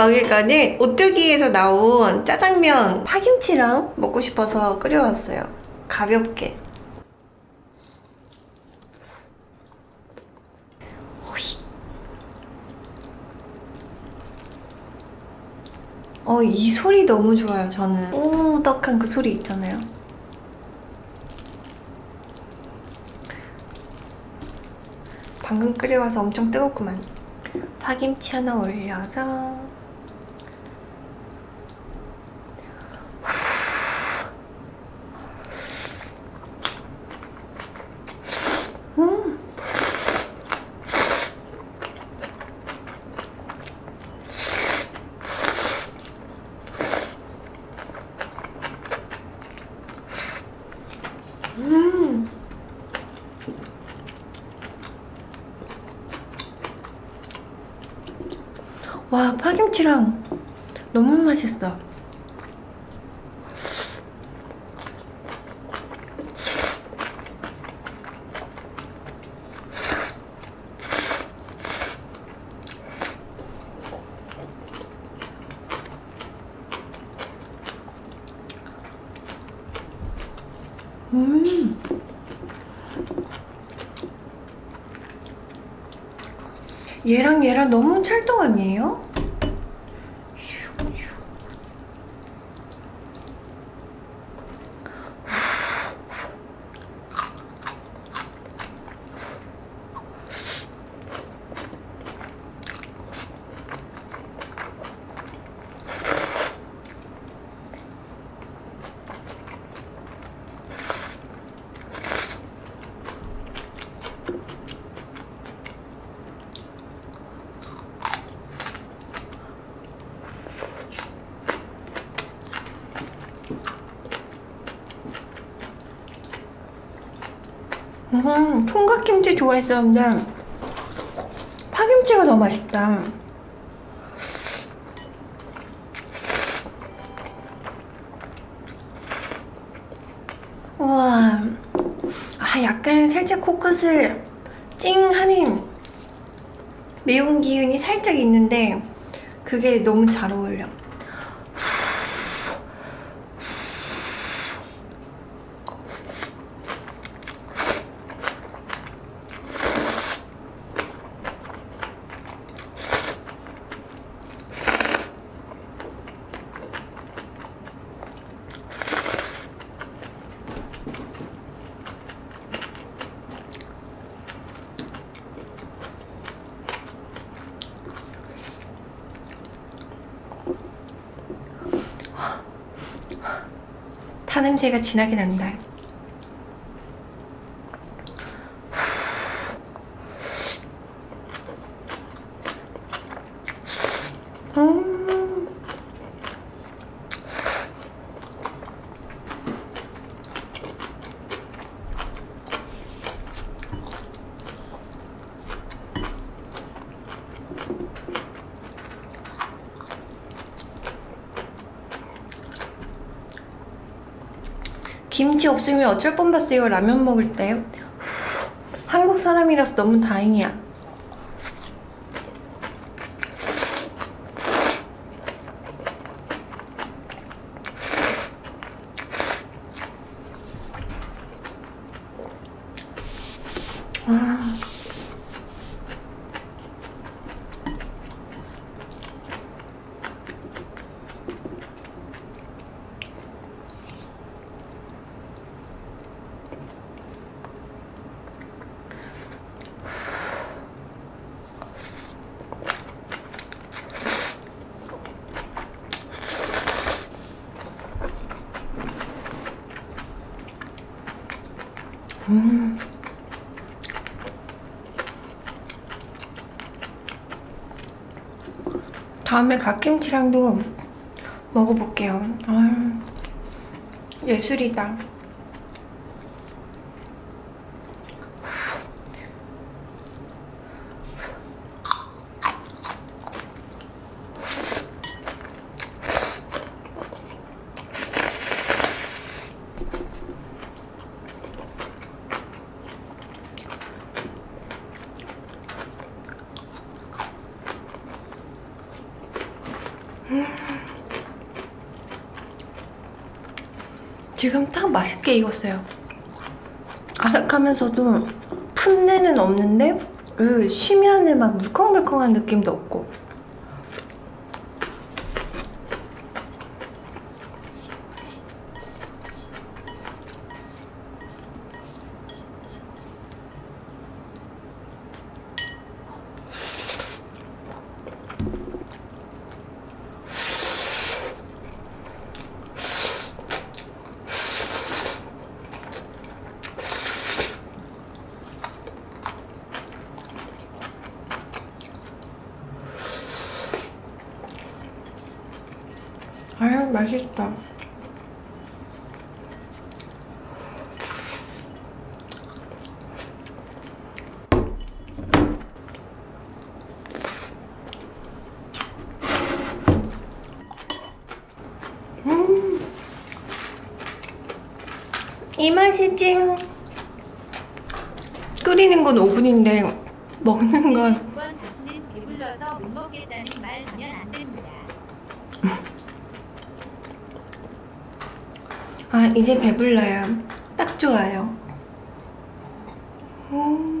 먹을 거는 오뚜기에서 나온 짜장면 파김치랑 먹고 싶어서 끓여왔어요. 가볍게. 어, 이 소리 너무 좋아요, 저는. 우덕한 그 소리 있잖아요. 방금 끓여와서 엄청 뜨겁구만. 파김치 하나 올려서. 음. 와 파김치랑 너무 맛있어. 음 얘랑 얘랑 너무 찰떡 아니에요? 음, 총각김치 좋아했었는데 파김치가 더 맛있다. 우와, 아 약간 살짝 코끝을 찡하는 매운 기운이 살짝 있는데 그게 너무 잘 어울려. 파 냄새가 진하게 난다. 김치 없으면 어쩔 뻔봤어요. 라면 먹을 때 한국 사람이라서 너무 다행이야. 아. 음. 다음에 갓김치랑도 먹어볼게요. 아, 예술이다. 지금 딱 맛있게 익었어요. 아삭하면서도 풋내는 없는데 으, 심연에 막 물컹물컹한 느낌도 없고 아유 맛있다. 음, 이 맛이지. 끓이는 건 5분인데 먹는 건 이번 다시는 배불러서 못 먹겠다는 말 하면 안 됩니다. 아 이제 배불러요. 딱 좋아요. 음.